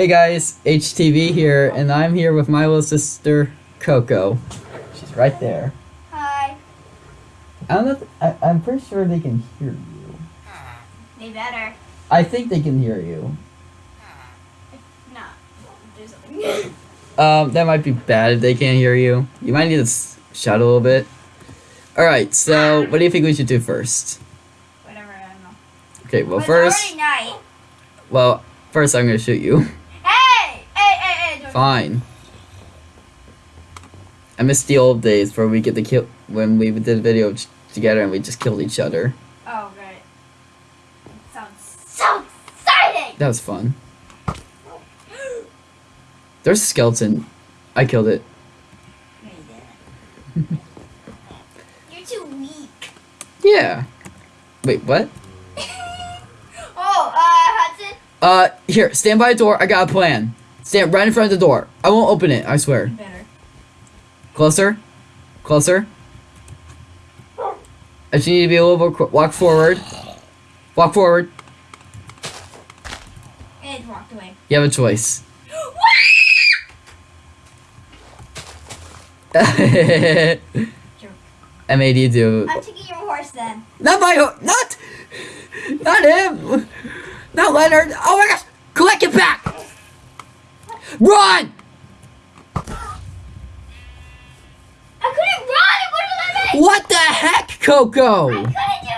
Hey guys, HTV here, and I'm here with my little sister Coco. She's right there. Hi. I don't know. If, I, I'm pretty sure they can hear you. They better. I think they can hear you. Do something. Um, that might be bad if they can't hear you. You might need to shout a little bit. All right. So, what do you think we should do first? Whatever, I don't know. Okay. Well, It's first, night. well, first I'm gonna shoot you. Hey! Hey, hey, hey! Don't Fine. I miss the old days where we get to kill when we did a video together and we just killed each other. Oh, great. Sounds so exciting! That was fun. There's a skeleton. I killed it. You're too weak. Yeah. Wait, what? oh, uh, Hudson? Uh, here, stand by a door. I got a plan. Stand right in front of the door. I won't open it. I swear. Better. Closer. Closer. I just need to be a little bit. Walk forward. Walk forward. It walked away. You have a choice. I made you do. I'm taking your horse then. Not my. ho- Not. Not him. Not Leonard. Oh my gosh! Collect it back. Run! I couldn't run! It wouldn't let me! What the heck, Coco? I couldn't do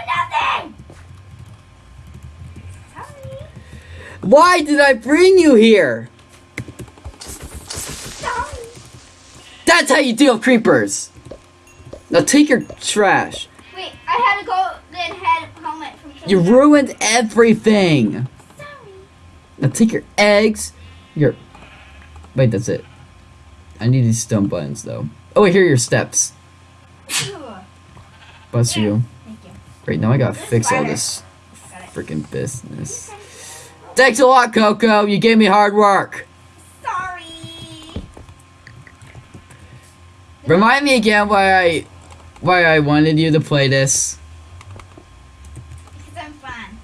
nothing! Sorry. Why did I bring you here? Sorry. That's how you deal with creepers. Now take your trash. Wait, I had to go then head helmet from You ruined everything. Sorry. Now take your eggs. Your. Wait, that's it. I need these stone buttons though. Oh, here are your steps. Bless you. Thank you. Great, now I gotta This fix all this freaking business. Thanks a lot, Coco. You gave me hard work. Sorry. Remind me again why I why I wanted you to play this. Because I'm fun.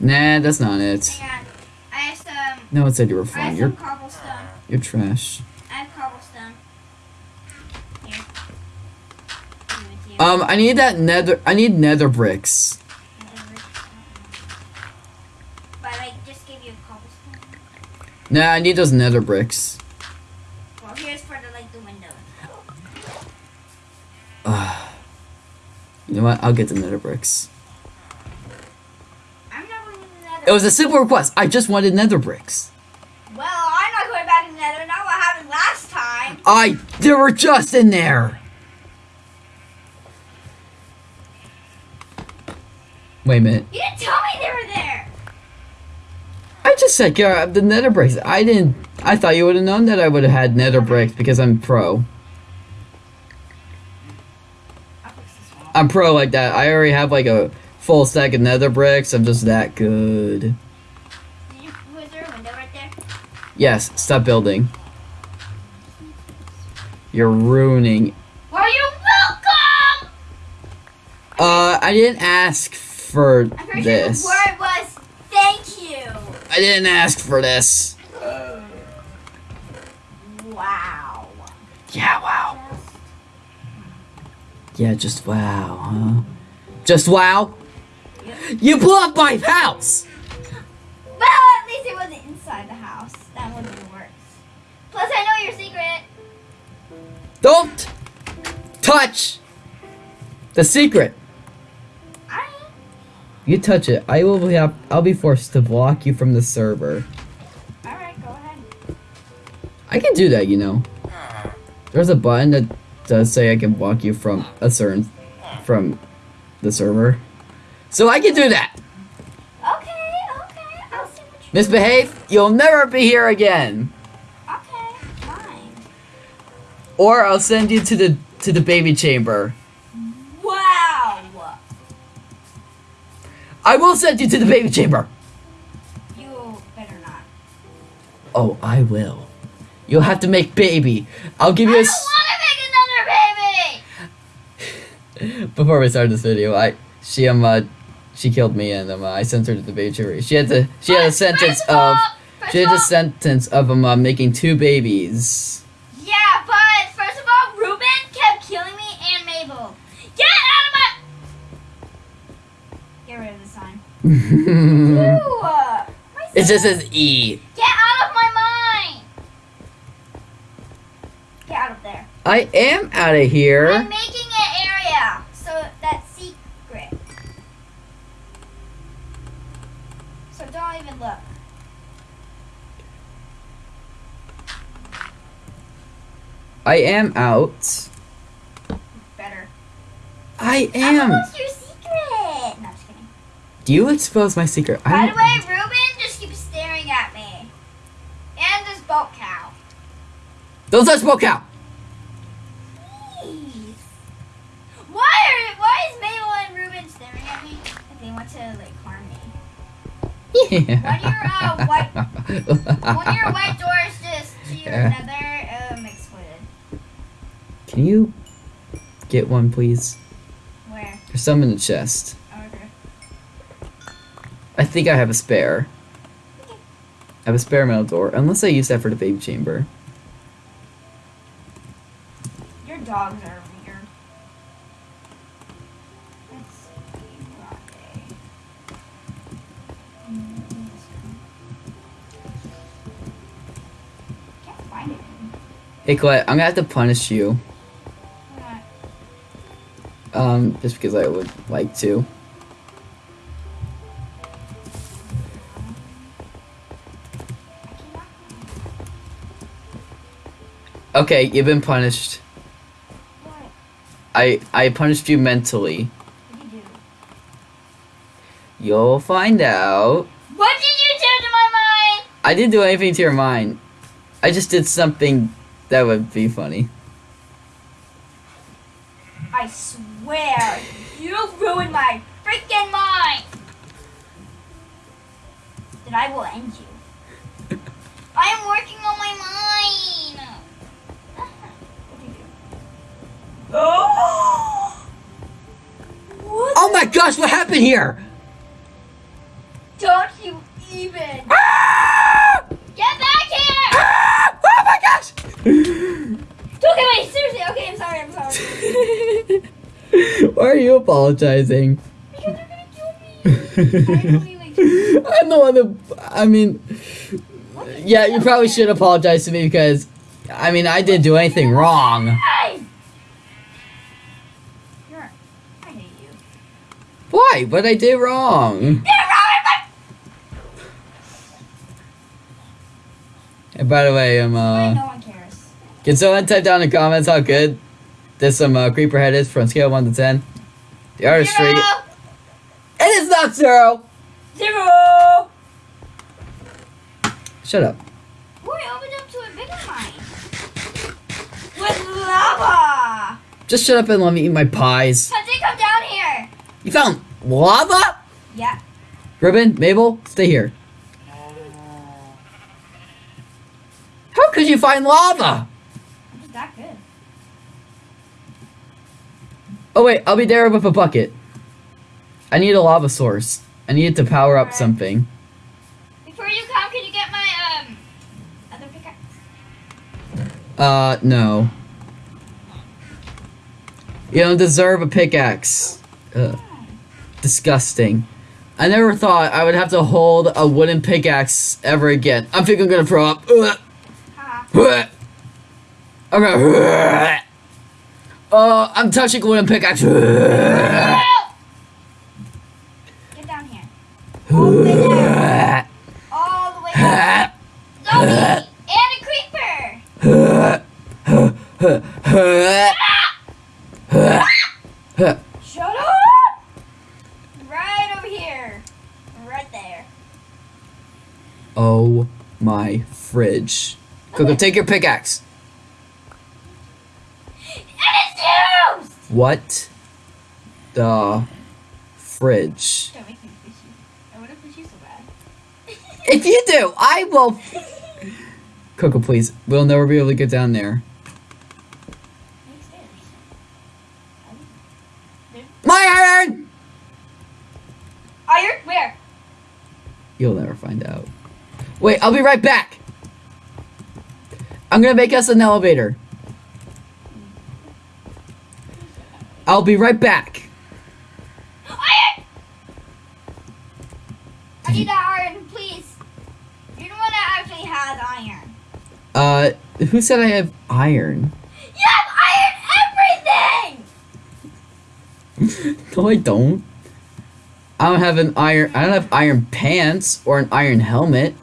Nah, that's not it. Hang on. I have some. Um, no one said you were fun. You're. You're trash. I have cobblestone. Here. Give it to you. Um, I need that nether. I need nether bricks. But I just gave you a cobblestone. Nah, I need those nether bricks. Well, here's for the like the window. You know what? I'll get the nether bricks. I'm not going to the nether. It was a simple request. I just wanted nether bricks. Well, I'm not going back to the nether. Not what happened last time. I. They were just in there. Wait a minute. You didn't tell me they were there. I just said grab the nether bricks. I didn't. I thought you would have known that I would have had nether bricks because I'm pro. I'll fix this one. I'm pro like that. I already have like a full stack of nether bricks. I'm just that good. Was there a window right there? Yes, stop building. You're ruining. Well, you're welcome. Uh, I didn't ask for I'm this. sure the word was thank you. I didn't ask for this. Wow. Yeah, wow. Yeah, just wow, huh? Just wow? You blew up my house! Well, at least it wasn't inside the house. That would be worse. Plus, I know your secret. Don't touch the secret. You touch it, I will be up, I'll be forced to block you from the server. All right, go ahead. I can do that, you know. There's a button that does say I can block you from a certain from the server. So I can do that. Okay, okay. I'll see what you. Misbehave, you'll never be here again. Or I'll send you to the to the baby chamber. Wow. I will send you to the baby chamber. You better not. Oh, I will. You'll have to make baby. I'll give you a. don't want to make another baby. Before we start this video, I she um uh, she killed me and um uh, I sent her to the baby chamber. She had to she had a sentence of She had a sentence of him uh, making two babies. yeah, but first of all, Ruben kept killing me and Mabel. Get out of my. Get rid of the sign. Ew, my it just says E. Get out of my mind. Get out of there. I am out of here. I'm making an area so that's secret. So don't even look. I am out. Better. I am. almost your secret. No, just kidding. Do you expose my secret? By the way, Ruben just keeps staring at me. And this boat cow. Don't touch Smoke Cow. Please. Why are why is Mabel and Ruben staring at me? If they want to like harm me. Yeah. When your, uh, white- When your white doors just to your Yeah. nether um exploded. Can you get one, please? Where? There's some in the chest. I think I have a spare. I have a spare metal door, unless I use that for the baby chamber. Your dogs are weird. Let's see. Where are they? This one. Can't find it. Hey, Colette, I'm gonna have to punish you. Um, just because I would like to. Okay, you've been punished. What? I I punished you mentally. What did you do? You'll find out. What did you do to my mind? I didn't do anything to your mind. I just did something that would be funny. I swear, you ruined my freaking mind. Then I will end you. I am working on my mind. What did you do? Oh! What? Oh my gosh, what happened here? Don't you even Ah! get back here! Ah! Oh my gosh! Okay, wait, seriously. Okay, I'm sorry. I'm sorry. Why are you apologizing? Because you're gonna kill me. I only like. I'm the one that. I mean, yeah, you probably should apologize to me because, I mean, I didn't do anything wrong. Hey! You're. I hate you. What I did wrong? And by the way, um, uh, no one cares. can someone type down in the comments how good this some uh, creeper head is from scale one to ten? The artistry. Zero. It is not zero. Zero. Shut up. I opened up to a bigger mine. With lava. Just shut up and let me eat my pies. Hunty, come down here. You found lava? Yeah. Ruben, Mabel, stay here. How could you find lava? I'm just that good. Oh wait, I'll be there with a bucket. I need a lava source. I need it to power up Alright. something. Before you come, can you get my um other pickaxe? Uh, no. You don't deserve a pickaxe. Ugh. Disgusting. I never thought I would have to hold a wooden pickaxe ever again. I think I'm gonna throw up. Haha. I'm. Uh, I'm touching a wooden pickaxe. Get down here. All the way down. All the way down. Zombie! And a creeper! Shut up! Right over here. Right there. Oh my fridge. Coco, take your pickaxe. It's used! What the fridge? Don't make me fish you. I want to fish you so bad. If you do, I will. Coco, please. We'll never be able to get down there. My iron! Iron? Where? You'll never find out. Wait, I'll be right back. I'm gonna make us an elevator. I'll be right back. Iron! I need that iron, please. You're the one that actually has iron. Uh, who said I have iron? You have iron everything! No, I don't. I don't have an iron. I don't have iron pants or an iron helmet.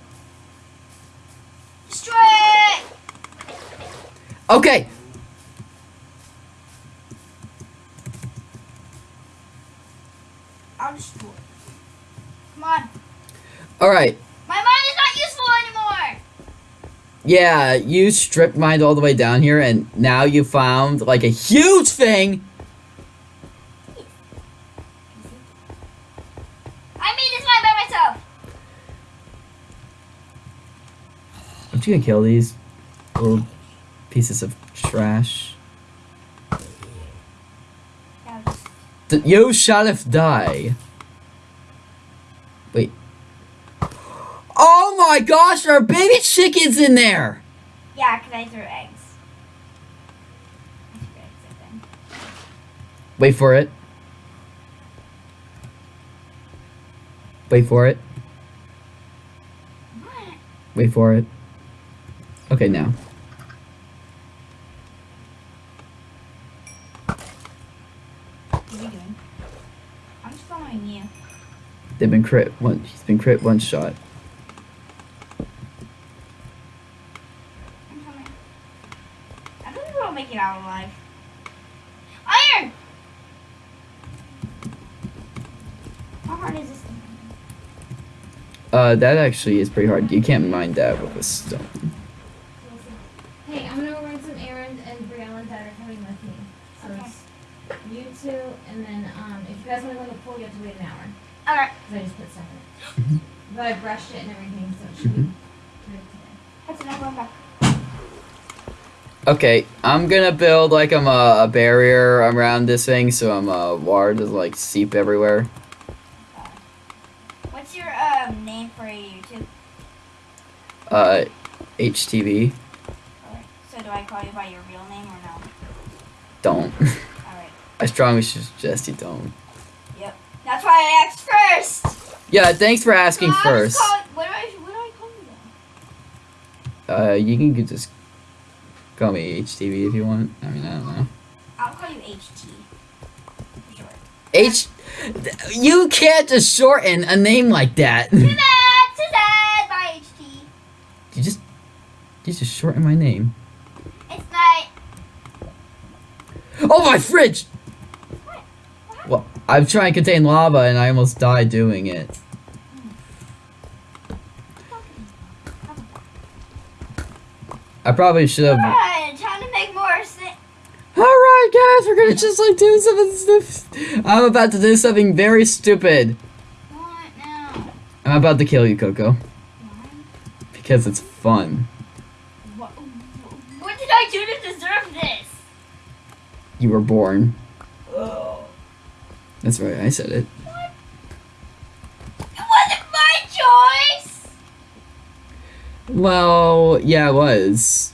Destroy it! Okay. I'll destroy. Come on. All right. My mine is not useful anymore! Yeah, you stripped mined all the way down here, and now you found like a huge thing. I made this mine by myself. I'm just gonna kill these little pieces of trash. That was- D- you shall if die. Wait. Oh my gosh, there are baby chickens in there! Yeah, because I threw eggs. I threw eggs at. Wait for it. Wait for it. What? Wait for it. Okay, now. What are you doing? I'm just following you. They've been crit one. He's been crit one shot. Think we'll make it out alive. Iron! How hard is this? Uh, that actually is pretty hard. You can't mine that with a stone. Hey, I'm gonna go run some errands, and Brielle and Dad are coming with me. So Okay. it's you two, and then um, if you guys want to go to the pool, you have to wait an hour Alright, because I just put stuff in it. But I brushed it and everything, so it should be Mhm. good today. that's enough. I'm back. Okay, I'm gonna build like I'm a, a barrier around this thing, so I'm uh, water doesn't like seep everywhere. What's your um, name for YouTube? Uh, HTV. So do I call you by your real name or no? Don't. Alright. I strongly suggest you don't. Yep. That's why I asked first! Yeah, thanks for asking was first. calling- what, do I, what do I call you then? Uh, you can just call me HTV if you want. I mean, I don't know. I'll call you HT. H. You can't just shorten a name like that. Too bad! Too sad! Bye, HT. You just, you just shorten my name. It's night. Oh my fridge! What? What? Well, I'm trying to contain lava and I almost died doing it. Probably should have. Alright, time to make more sense. Alright, guys, we're gonna just like do something stupid. I'm about to do something very stupid. What now? I'm about to kill you, Coco. Why? Because it's fun. What, what did I do to deserve this? You were born. Oh. That's right, I said It wasn't my choice! Well, yeah, it was.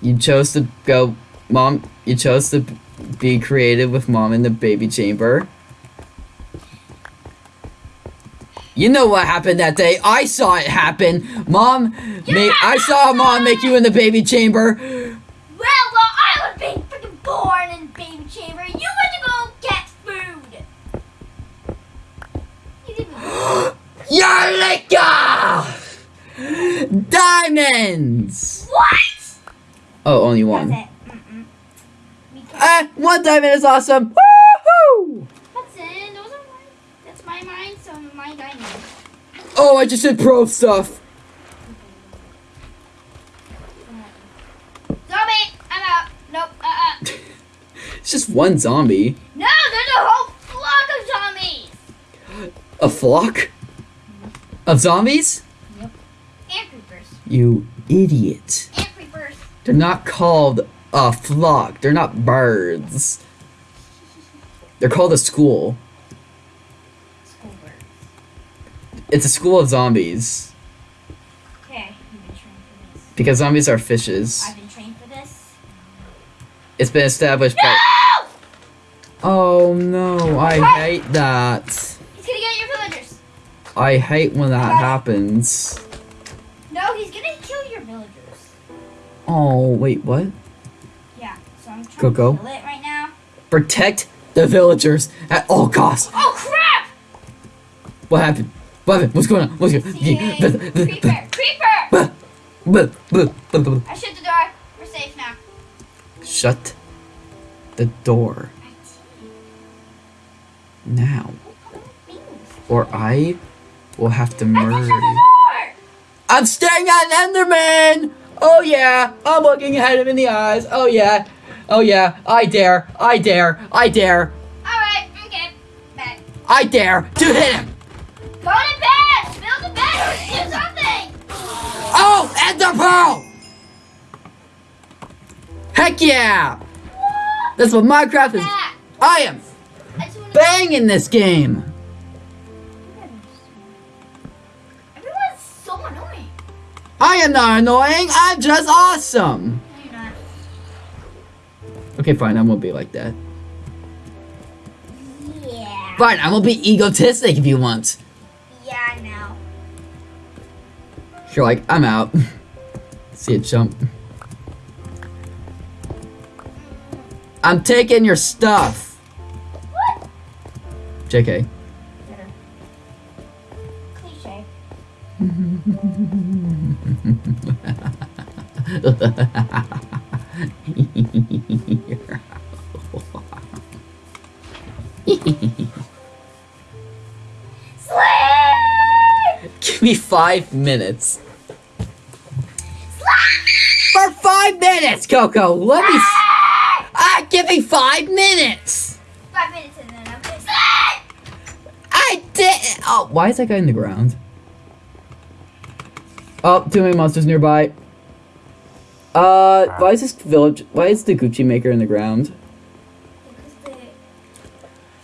You chose to go, mom. You chose to be creative with mom in the baby chamber. You know what happened that day. I saw it happen. Mom, made, I saw mom make you in the baby chamber. Well, while I was being freaking born in baby chamber, you went to go get food! You didn't Eureka! Diamonds! What? Oh, only one. That's it. Mm-mm. Ah, one diamond is awesome. Woohoo! That's it. Those are mine. That's my mine, so my diamond. Oh, I just did pro stuff. Zombie! I'm out. Nope. Uh-uh. It's just one zombie. No, there's a whole flock of zombies! A flock? Of zombies? And creepers. You idiot. And creepers. They're not called a flock. They're not birds. They're called a school. School birds. It's a school of zombies Okay, you've been trained for this. because zombies are fishes. I've been trained for this. It's been established by. No! Oh no! I hate that. He's gonna get your villagers. I hate when that happens. No, he's gonna kill your villagers. Oh wait, what? Yeah, so I'm trying Coco? to kill it right now. Protect the villagers at all costs. Oh crap! What happened? What happened? What's going on? What's going See, creeper, creeper! on? I shut the door. We're safe now. Shut the door now, or I will have to murder you. I'm staring at an Enderman! Oh yeah, I'm looking at him in the eyes. Oh yeah, oh yeah, I dare, I dare, I dare, Alright, okay. Bed. I dare to hit him! Go to bed! Build a bed or do something! Oh, Ender Pearl! Heck yeah! That's what Minecraft is. I am I just wanna banging this game! I am not annoying, I'm just awesome! No, you're not. Okay, fine, I won't be like that. Yeah. Fine, I will be egotistic if you want. Yeah, I know. You're like, I'm out. See it jump. I'm taking your stuff. What? JK. Cliche. Give me five minutes. For five minutes, Coco. Let me. s- Ah, give me five minutes. Five minutes and then I'm gonna! I did. Oh, why is that guy in the ground? Oh, too many monsters nearby. Uh, why is this village? Why is the Gucci maker in the ground? Because the,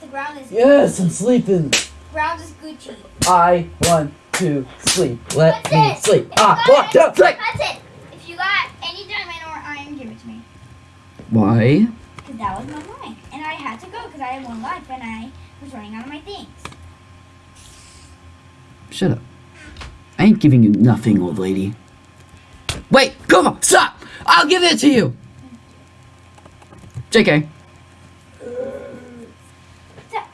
the ground is Yes, I'm sleeping. ground is Gucci. I want to sleep. Let That's me it. sleep. If Ah, any- Don't sleep. That's it. If you got any diamond or iron, give it to me. Why? Because that was my life. And I had to go because I had one life and I was running out of my things. Shut up. I ain't giving you nothing, old lady. Wait, come on, stop! I'll give it to you! JK. That,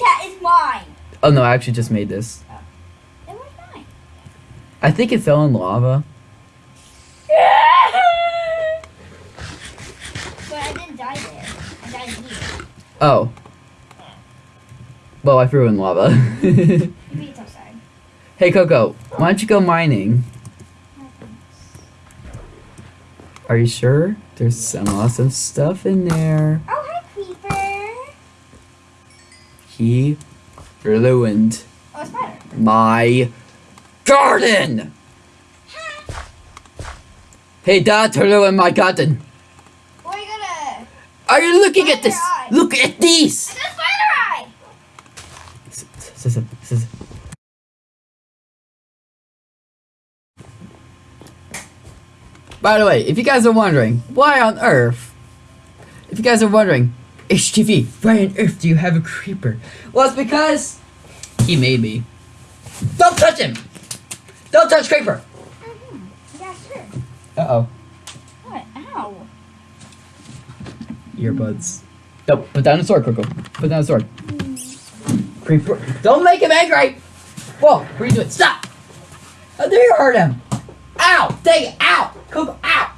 that is mine. Oh no, I actually just made this. Oh. That was mine. I think it fell in lava. but I didn't die there. I died here. Oh. Well, I threw it in lava. It's hey, Coco, why don't you go mining? Are you sure? There's some awesome stuff in there. Oh, hi, Creeper. He ruined Oh, my garden! Hey, Dad, to ruin my garden. What are you gonna... Are you looking at this? Eye. Look at these! got a spider eye! S- s- s- By the way, if you guys are wondering, why on earth? If you guys are wondering, HTV, why on earth do you have a creeper? Well, it's because he made me. Don't touch him! Don't touch creeper! Yeah, sure. Uh oh, What? Ow. earbuds. No, put down the sword, Coco. Put down the sword. Creeper. Don't make him angry! Whoa, what are you doing? Stop! How dare you hurt him? Ow! Dang it! Ow! Coco, ow!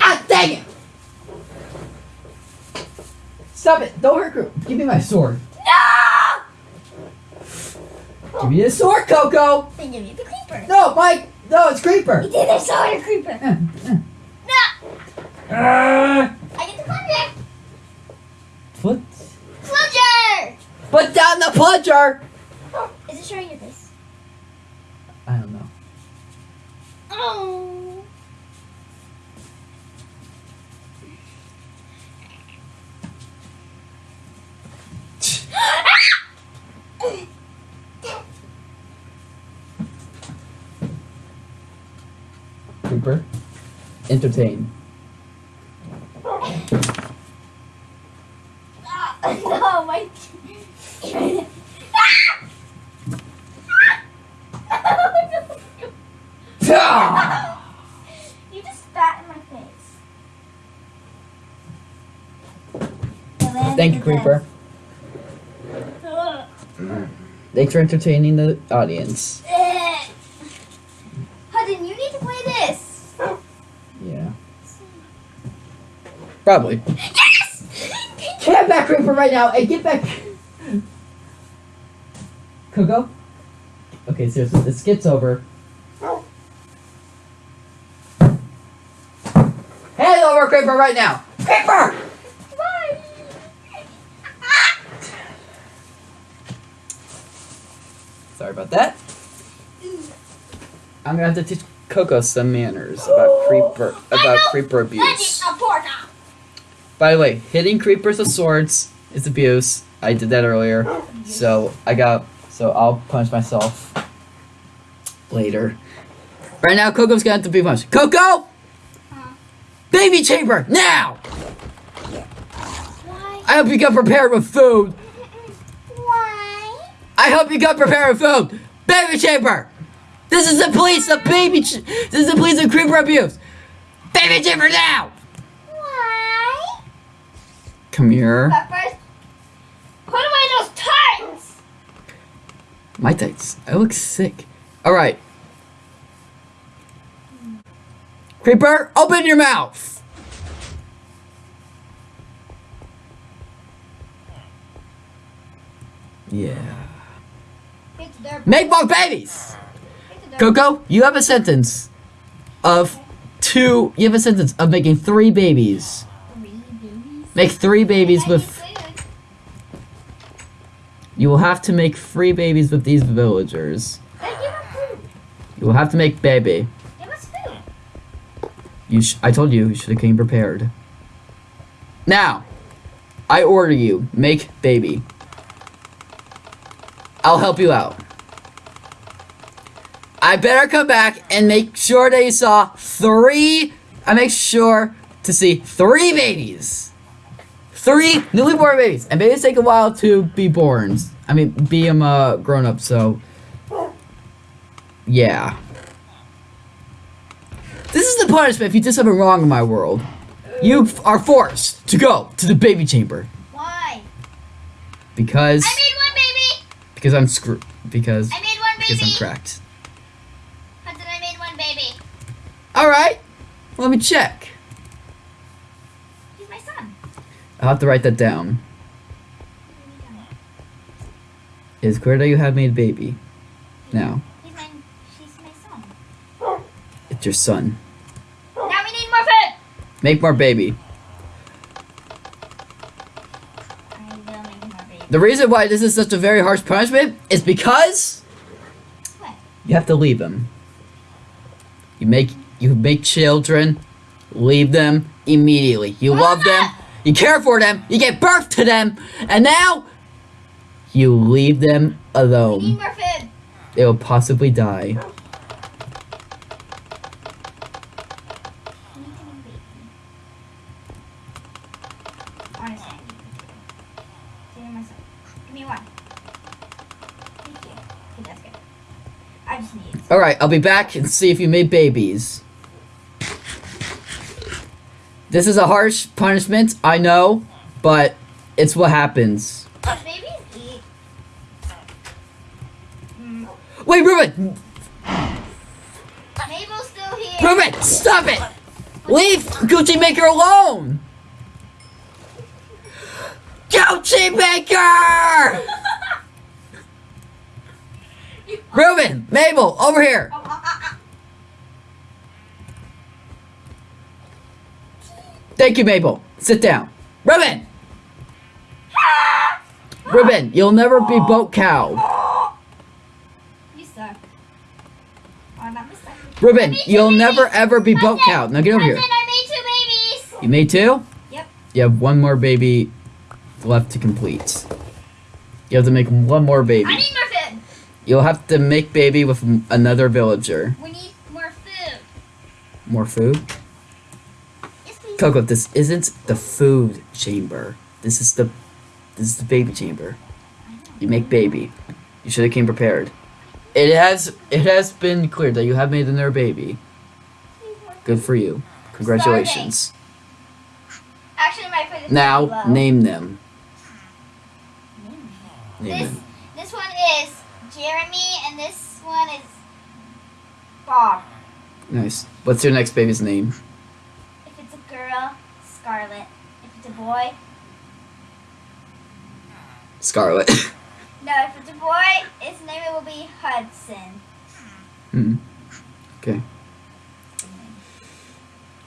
Ah, dang it! Stop it! Don't hurt Coco. Give me my sword. No! Give me the sword, Coco! Then give me the creeper. No, Mike! No, it's Creeper! You did a solar creeper. Uh, uh. No! Ah, I get the plunger. Put, Plunger! put down the plunger! Is it showing your face? I don't know. Oh. Cooper, entertain. Thank you, Creeper. Thanks for entertaining the audience. Hudson, you need to play this. Yeah. Probably. Yes! Get back, Creeper, right now, and get back. Coco? Okay, seriously, this gets over. Hand over, Creeper, right now! Creeper! Bye. Sorry about that. I'm gonna have to teach Coco some manners about creeper about creeper abuse. By the way, hitting creepers with swords is abuse. I did that earlier, so I got so I'll punish myself later. Right now, Coco's gonna have to be punished. Coco, Huh? baby chamber now! Why? I hope you got prepared with food. Why? I hope you got prepared with food. Baby chamber. This is the police of baby. Ch- this is the police of creeper abuse. Baby chamber now. Why? Come here. But first, put away those tights. My tights. I look sick. All right. Creeper, open your mouth. Yeah. Make more babies. Coco, you have a sentence of two. You have a sentence of making three babies. Make three babies with. You will have to make three babies with these villagers. You will have to make baby. You. I told you you should have came prepared. Now, I order you make baby. I'll help you out. I better come back and make sure that you saw three. I make sure to see three babies. Three newly born babies, and babies take a while to be born. I mean, be them uh, grown up. So, yeah. This is the punishment if you did something wrong in my world. You f- are forced to go to the baby chamber Why? because I made one baby. because I'm screwed because I made one baby! because I'm cracked. Hudson, I made one baby. All right, let me check. He's my son. I'll have to write that down. Is that you have made baby. Now He's my. She's my son. it's your son. Now we need more food. Make more baby. I will make more baby. The reason why this is such a very harsh punishment is because What? you have to leave them. You make you make children, leave them immediately. You love them, you care for them, you give birth to them, and now you leave them alone. They will possibly die. We need to make baby. Honestly. Give me my son. Give me one. Thank you. Okay, that's good. I just need it. Alright, I'll be back and see if you made babies. This is a harsh punishment, I know, but it's what happens. Babies eat. Wait, Ruben! Mabel's still here. Ruben, stop it! Leave Gucci Maker alone! Gucci Maker! Ruben, Mabel, over here! Oh, ah, ah, Thank you, Mabel. Sit down. Ruben! Ruben, you'll never be boat cow. You suck. Not my son. Ruben, I made two you'll never ever be boat cow. Now get over here. I made two babies. You made two? Yep. You have one more baby left to complete. You have to make one more baby. I need more food. You'll have to make baby with another villager. We need more food. More food? Coco, this isn't the food chamber. This is the this is the baby chamber. You make baby. You should have came prepared. It has it has been cleared that you have made another baby. Good for you. Congratulations. Actually, Now name them. Hmm. Name This them. this one is Jeremy, and this one is Bob. Nice. What's your next baby's name? Girl, Scarlet. If it's a boy, Scarlet. no. If it's a boy, its name will be Hudson. hmm. Okay.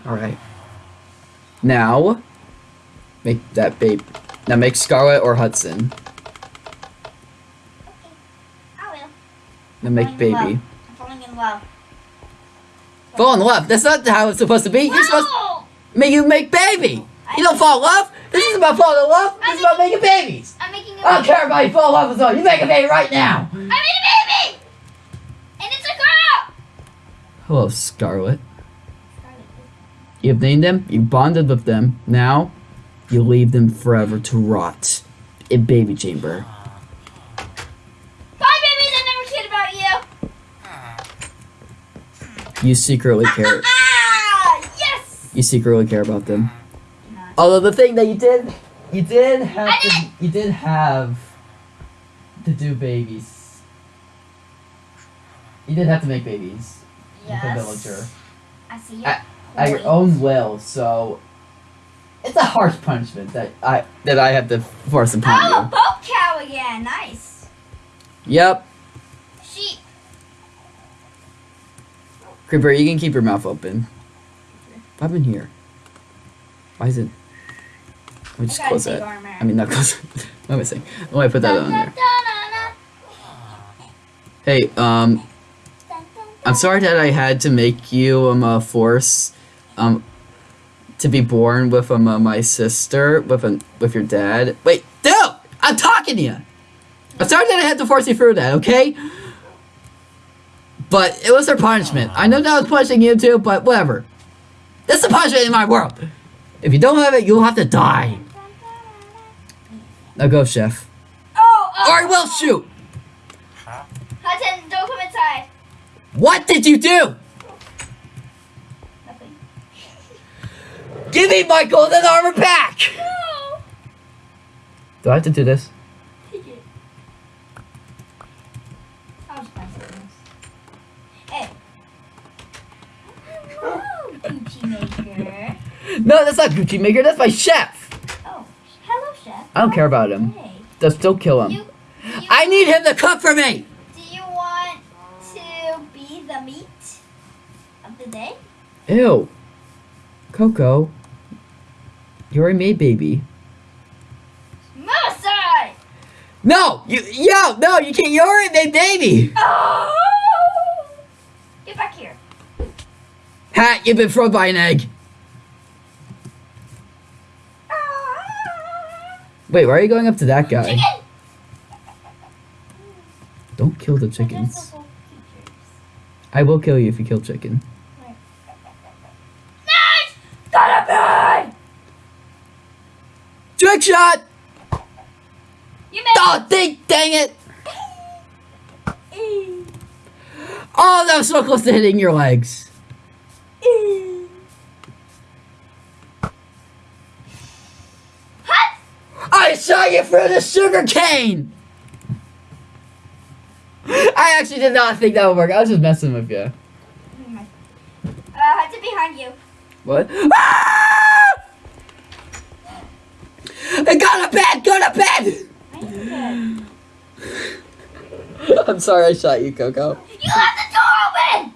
All right. Now, make that babe. Now make Scarlet or Hudson. Okay, I will. Now make Falling baby. I'm falling in love. Fall in love. That's not how it's supposed to be. You're supposed to make you make baby. You don't fall in love. This is about falling in love. This is about making babies. I'm making a I don't care about you fall in love with someone. You make a baby right now. I made a baby! And it's a girl! Hello, Scarlet. You've named them. You bonded with them. Now, you leave them forever to rot in baby chamber. Bye, babies! I never cared about you! You secretly care. Yes! You secretly care about them. Although the thing that you did, you did have to, you did have to do babies. You did have to make babies with a villager I see at, at your own will. So it's a harsh punishment that I that I have to force upon oh, you. Oh, you. boat cow again. Nice. Yep, Sheep. Creeper, you can keep your mouth open. I'm in here. Why is it? Let me just I close that. armor. I mean, not close. what am I saying? Oh, I put that on there. Hey, um, I'm sorry that I had to make you um uh, force um to be born with um uh, my sister with um, with your dad. Wait, dude, I'm talking to you. I'm sorry that I had to force you through that. Okay. But it was their punishment. I know that I was punishing you too, but whatever. That's the punishment in my world. If you don't have it, you'll have to die. Now go, chef. Oh, oh. Or uh, I will shoot. Hudson, don't come inside. What did you do? Nothing. Give me my golden armor back. No. Do I have to do this? Take it. I'll just buy something else. Hey. Hello, Gucci Maker. No, that's not Gucci Maker. That's my chef. Oh, hello, Chef. I don't care about him. Just don't kill him. You, you, I need him to cook for me. Do you want to be the meat of the day? Ew. Coco. you're a maid baby. Aside! No, you, yo, no, you can't. You're a maid baby. Oh! Get back here. Hat, you've been thrown by an egg. Wait, why are you going up to that guy? Chicken! Don't kill the chickens. I will kill you if you kill chicken. Nice! Gotta be! Trick shot! You Oh, dang, dang it! Oh, that was so close to hitting your legs. Hut! I saw you through the sugar cane! I actually did not think that would work. I was just messing with you. Uh, Hudson behind you. What? Ah! I got a bed! Got a bed! I'm sorry I shot you, Coco. You left the door open!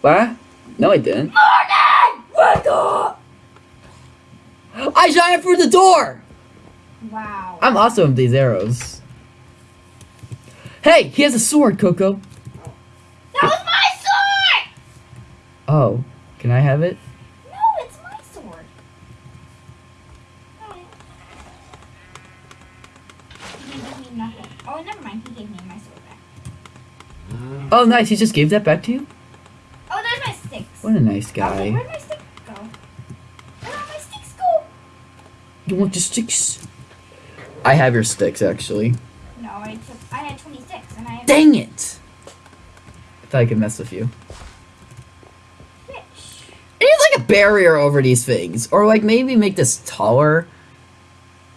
What? No, I didn't. Morning! What the? I shot him through the door! Wow. I'm awesome with these arrows. Hey, he has a sword, Coco. That was my sword! Oh, can I have it? No, it's my sword. Got. He gave me nothing. Oh, never mind. He gave me my sword back. Oh, nice. He just gave that back to you? Oh, there's my sticks. What a nice Okay, guy. where'd my stick go? Where'd my sticks go? You want the sticks? I have your sticks, actually. No, I took. I had 26, and I have Dang it! I thought I could mess with you. fish. It needs like a barrier over these things. Or like maybe make this taller.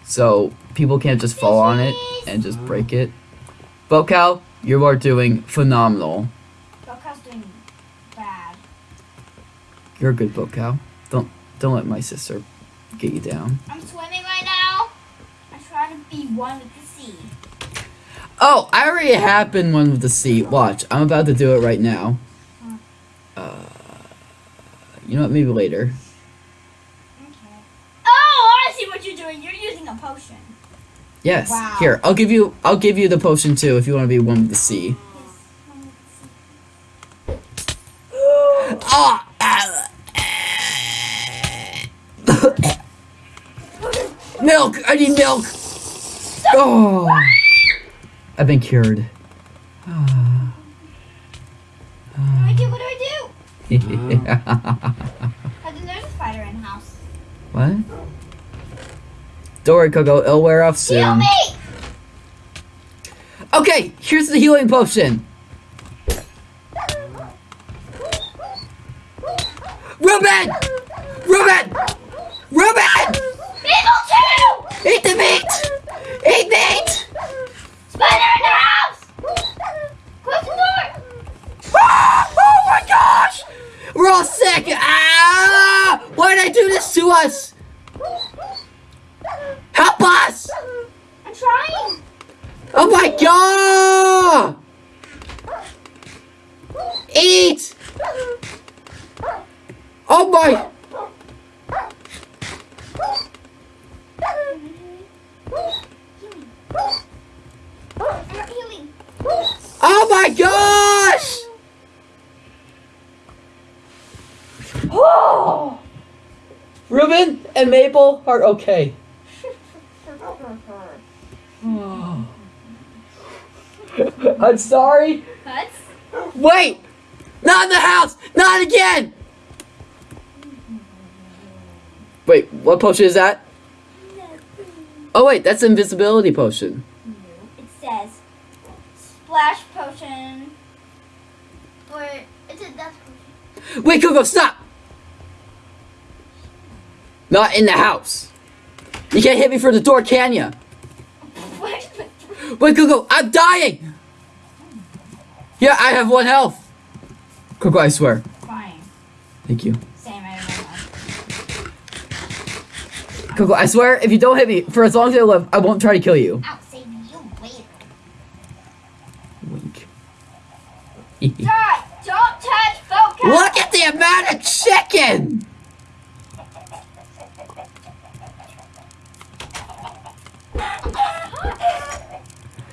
So people can't just fall on it and just break it. Bocal, you are doing phenomenal. Boca's doing bad. You're a good Bocal. Don't don't let my sister get you down. I'm swimming right now. I'm trying to be one with the sea. Oh, I already have been one with the sea. Watch, I'm about to do it right now. Uh, you know what? Maybe later. Okay. Oh, I see what you're doing. You're using a potion. Yes. Wow. Here, I'll give you. I'll give you the potion too if you want to be one with the sea. Yes, one with the sea. Oh. milk. I need milk. Oh. I've been cured. What do I do? What do I do? I think there's a spider in the house. what? Don't worry, Coco. It'll wear off soon. Heal me! Okay, here's the healing potion. Ruben! Ruben! Ruben! People too! Eat the meat! Eat meat! Spider in the house! Close the door! Ah! Oh my gosh! We're Ah! Why did I do this to us? Help us! I'm trying! Oh my god! Eat! Oh my! I'm not healing. Oh my gosh! Oh! Ruben and Maple are okay. I'm sorry. Huts? Wait! Not in the house! Not again! Wait, what potion is that? Oh wait, that's invisibility potion. It says splash potion. Or it's a death potion. Wait, Coco, stop! Not in the house. You can't hit me through the door, can ya? Wait, Coco, I'm dying! Yeah, I have one health. Coco, I swear. Fine. Thank you. Same, I know. Coco, I swear, if you don't hit me for as long as I live, I won't try to kill you. I'll save you later. Wink. Die! Don't touch focus! Look at the amount of chicken!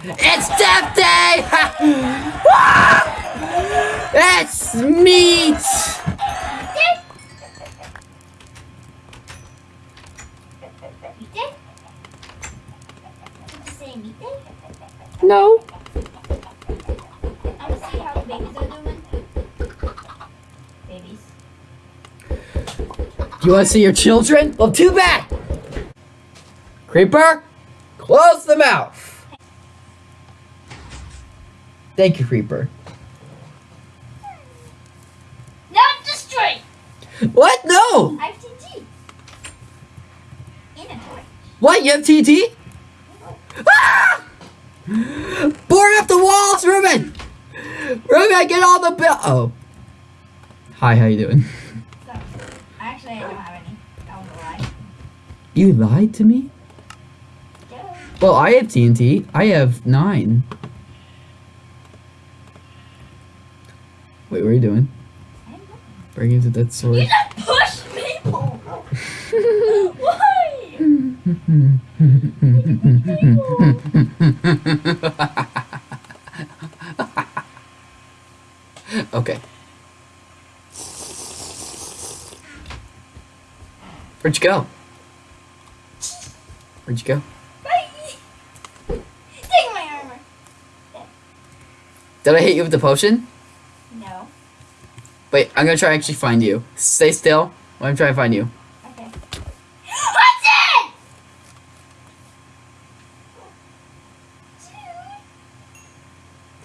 It's death day! It's meat! No. I'm gonna see how the babies are doing. Babies. You want to see your children? Well, too bad! Creeper, close the mouth! Thank you, Creeper. Not destroy! What? No! I have TNT. In a toy. What? You have TNT? Ah! Board up the walls, Ruben! Ruben, get all the bill. Oh. Hi, how you doing? So, actually, I don't have any. That was a lie. You lied to me? Duh. Well, I have TNT. I have nine. Wait, what are you doing? Breaking into that sword. You just push people! Why? okay. Where'd you go? Where'd you go? Bye! Take my armor. Did I hit you with the potion? No. Wait, I'm gonna try to actually find you. Stay still. I'm trying to find you. Okay. Hudson!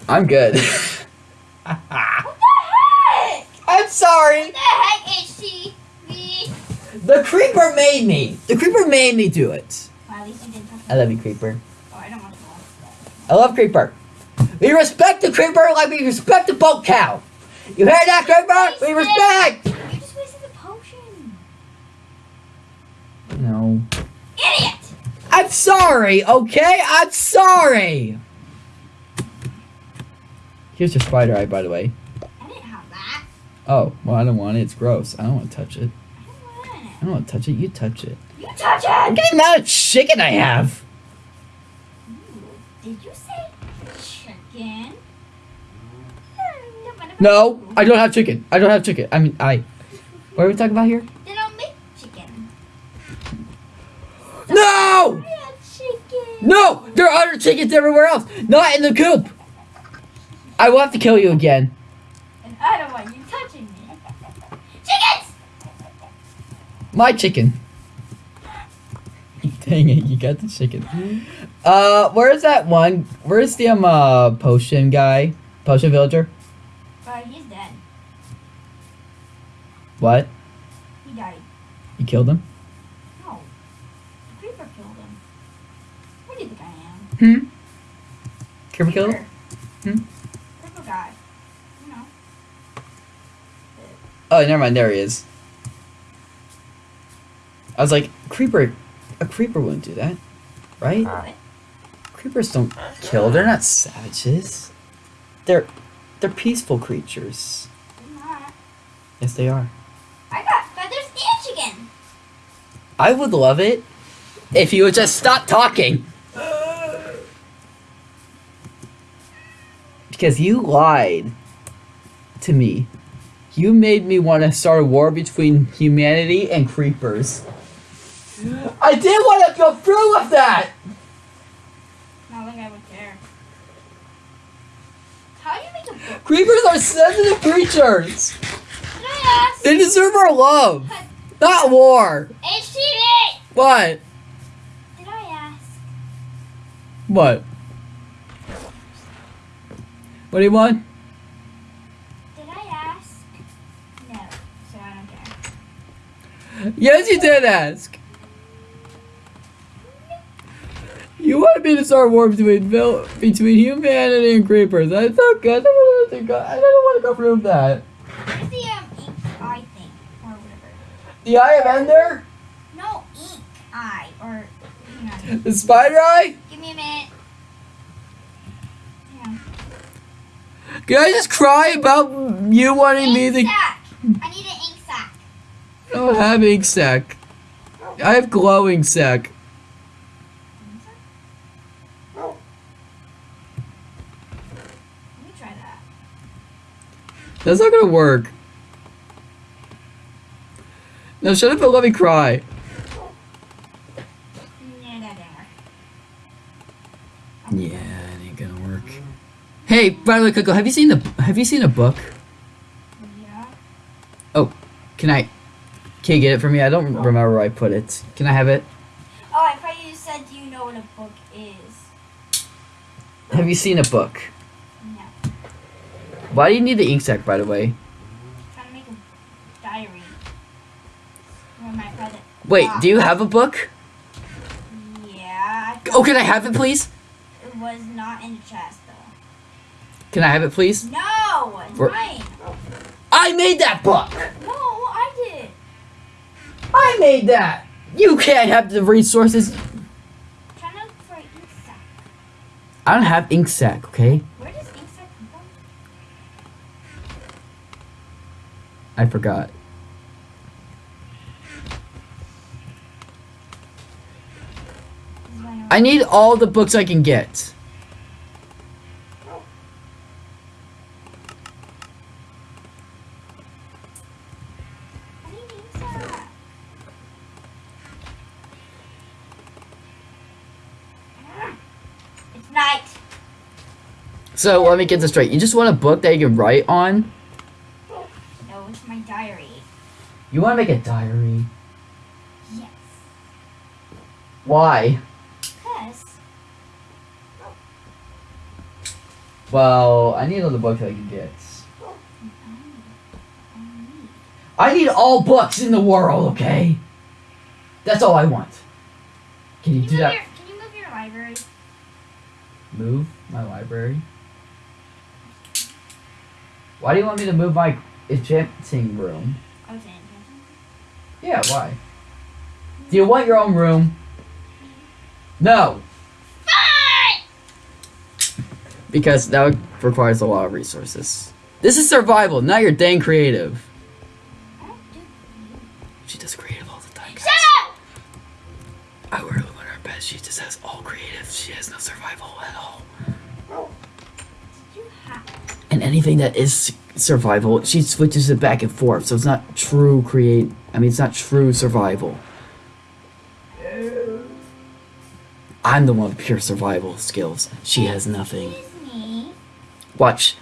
I'm good. What the heck? I'm sorry. What the heck, HTV? The creeper made me. The creeper made me do it. Well, at least you didn't I love you, creeper. Oh, I don't want to watch I love creeper. We respect the creeper like we respect the boat cow. You heard that, creeper? We respect. that. You just wasted the potion. No. Idiot! I'm sorry, okay? I'm sorry. Here's your spider eye, by the way. I didn't have that. Oh, well, I don't want it. It's gross. I don't want to touch it. I don't want it. I don't want to touch it. You touch it. You touch Look it! at the amount of chicken I have. Ooh, Did you say chicken? No, I don't have chicken. I don't have chicken. I mean, I. What are we talking about here? Then I'll make chicken. No! I had chicken. No! There are other chickens everywhere else. Not in the coop. I will have to kill you again. And I don't want you touching me. Chickens! My chicken. Dang it, you got the chicken. Uh, where's that one? Where's the um uh potion guy? Potion villager? Uh, he's dead. What? He died. You killed him? No. The creeper killed him. What do you think I am? Hmm. Creeper killed him? Hmm? Creeper guy. You know. Oh, never mind. There he is. I was like, creeper. A creeper wouldn't do that, right? What? Creepers don't kill. They're not savages. They're they're peaceful creatures. Not. Yes, they are. I got feathers chicken. I would love it if you would just stop talking. Because you lied to me. You made me want to start a war between humanity and creepers. I didn't want to go through with that! Not like I would care. How do you make a book? Creepers are sensitive creatures! They deserve our love, not war. HTV! What? Did I ask? What? What do you want? Did I ask? No. So I don't care. Yes, you did ask. You wanted me to start war between between humanity and creepers. I thought I don't want to go. I don't want to go through that. Where's the um ink eye thing? Or whatever. The Eye of Ender, No, ink eye. Or, you know. the Spider Eye. Give me a minute. Yeah. Can I just cry about you wanting me Ink to? sack. I need an ink sac. I don't have ink sac. I have glowing sac. Let me try that. That's not gonna work. No, shut up and let me cry. Yeah, that didn't work. Yeah, it ain't gonna work. Hey, by the way, Coco, have you seen the have you seen a book? Yeah. Oh, can I can you get it for me? I don't oh. remember where I put it. Can I have it? Oh, I thought you said, you know what a book is? Have you seen a book? Why do you need the ink sac, by the way? trying to make a diary. Where my present. Wait, do you ah. have a book? Yeah. Oh, can I have it, please? It was not in the chest, though. Can I have it, please? No! It's mine. I made that book. No, I did. I made that. You can't have the resources. trying to look for an ink sac. I don't have ink sac, okay? I forgot. This is why I need all the books I can get. I need ink sac. It's night. So let me get this straight. You just want a book that you can write on? Diary. You want to make a diary? Yes. Why? Cause oh. Well, I need all the books I can get. oh, I need, I need. I need all books in the world, okay? That's all I want. Can you Can you, do that? your, can you move your library? Move my library? Why do you want me to move my enchanting room? I was saying. Yeah, why? Do you want your own room? No, Fine! because that requires a lot of resources. This is survival, not your dang creative. I don't do She does creative all the time. Shut up! I really want her best. She just has all creative. She has no survival at all. You have. And anything that is survival, she switches it back and forth. So it's not true create. I mean, it's not true survival. I'm the one with pure survival skills. She has nothing. Watch.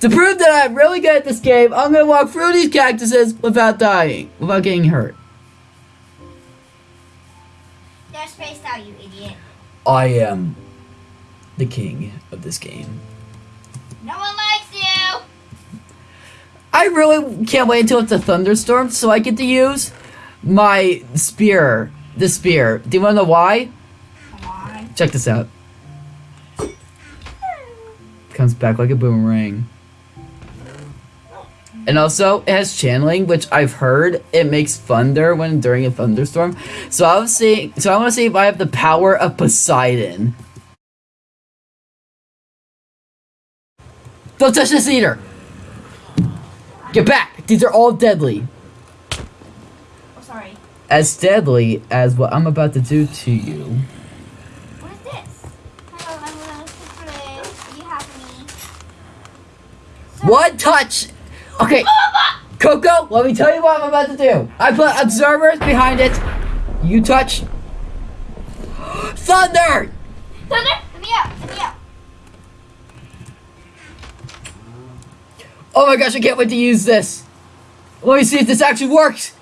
To prove that I'm really good at this game, I'm gonna walk through these cactuses without dying, without getting hurt. They're spaced out, you idiot. I am the king of this game. No one. I really can't wait until it's a thunderstorm so I get to use my spear. The spear. Do you wanna know why? On. Check this out. Comes back like a boomerang. And also, it has channeling, which I've heard it makes thunder when during a thunderstorm. So I was seeing. So I want to see if I have the power of Poseidon. Don't touch this eater. Get back. These are all deadly. Oh, sorry. As deadly as what I'm about to do to you. What is this? Hello, I'm look. You have me. So- One touch. Okay. Coco, let me tell you what I'm about to do. I put observers behind it. You touch. Thunder! Thunder, let me out. Let me out. Oh my gosh, I can't wait to use this. Let me see if this actually works.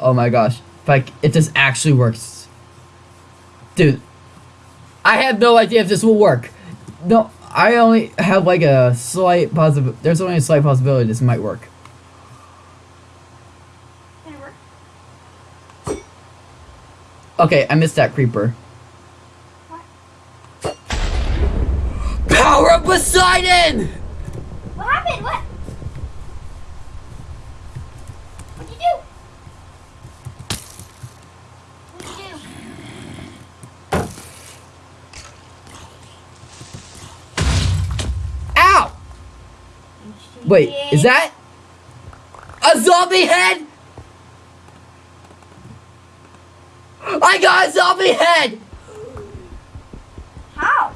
Oh my gosh. If, I, if this actually works. Dude. I have no idea if this will work. No, I only have like a slight possibility. There's only a slight possibility this might work. Work? Okay, I missed that creeper. What? Power of Poseidon! What happened? What? What'd you do? What'd you do? Ow! Wait, is that a zombie head? I got a zombie head! How?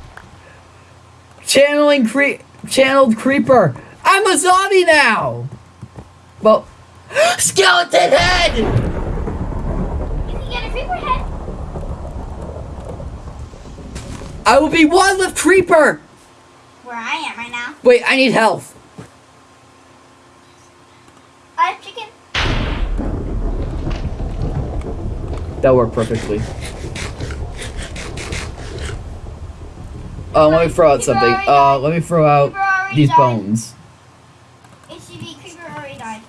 Channeling cre- channeled creeper. I'm a zombie now. Well, skeleton head. You get a creeper head. I will be one with creeper. Where I am right now. Wait, I need health. I have chicken. That worked perfectly. Oh, let me throw out something. Uh, let me throw out these bones. Creeper already died.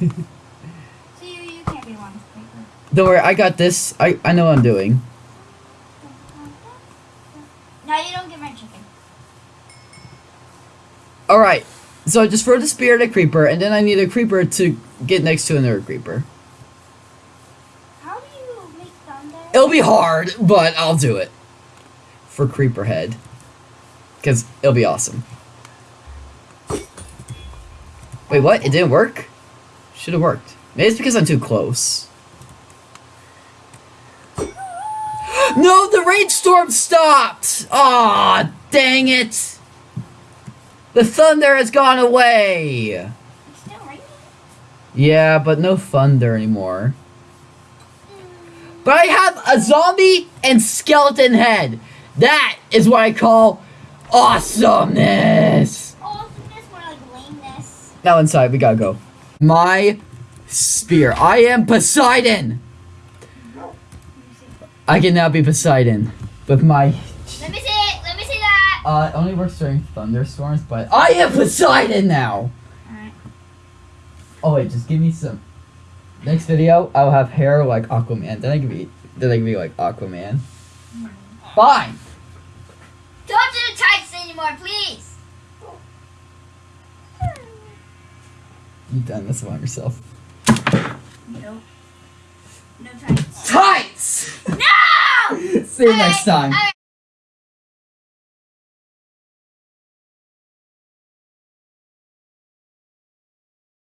so you, you can't be one creeper. Don't worry, I got this. I, I know what I'm doing. Now you don't get my chicken. Alright, so I just throw the spear at a creeper, and then I need a creeper to get next to another creeper. How do you make thunder? It'll be hard, but I'll do it. For creeper head. Because it'll be awesome. Wait, what? It didn't work? Should have worked. Maybe it's because I'm too close. No, the rainstorm stopped! Aw, dang it! The thunder has gone away! It's still raining. Yeah, but no thunder anymore. But I have a zombie and skeleton head. That is what I call awesomeness. Oh, more like lameness? now inside. We gotta go. My spear. I am Poseidon. I can now be Poseidon with my. Let me see it. Let me see that. Uh, it only works during thunderstorms, but I am Poseidon now. Alright. Oh wait, just give me some. Next video, I'll have hair like Aquaman. Then I can be. Then I can be like Aquaman. Fine. Don't do the tights anymore, please. You done this one yourself. No. No tights. Tights. No! See you next time. Alright,